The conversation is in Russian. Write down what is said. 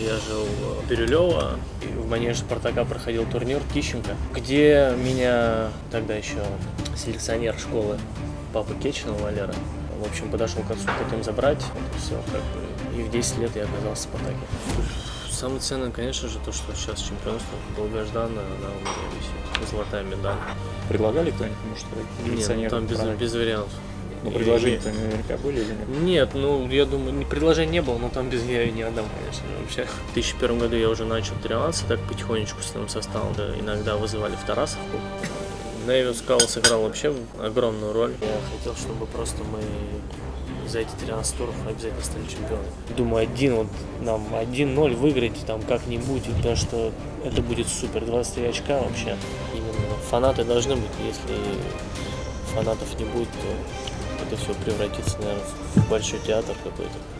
я жил в Бирюлево, и в манеже Спартака проходил турнир Тищенко, где меня тогда еще селекционер школы папа Кечина Валера, в общем, подошел к отцу, хотим забрать, вот все, как бы, и в 10 лет я оказался в Спартаке. Самое ценное, конечно же, то, что сейчас чемпионство долгожданное, она у меня висит, золотая медаль. Предлагали кто-нибудь, может, Нет, ну, там без, без вариантов. Ну, предложения-то наверняка были или нет? Нет, ну, я думаю, предложений не было, но там без я не отдам, конечно, вообще. В 2001 году я уже начал тренироваться, так потихонечку с новым составом. Да, иногда вызывали в Тарасовку. Нэвиус Скал сыграл вообще огромную роль. Я хотел, чтобы просто мы за эти 13 туров обязательно стали чемпионами. Думаю, один вот нам 1-0 выиграть там как-нибудь, и потому что это будет супер. 23 очка вообще. Именно фанаты должны быть. Если фанатов не будет, то это все превратится, наверное, в большой театр какой-то.